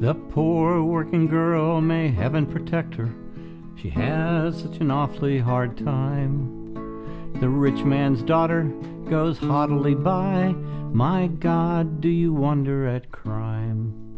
The poor working girl, may heaven protect her, she has such an awfully hard time. The rich man's daughter goes haughtily by, my God, do you wonder at crime?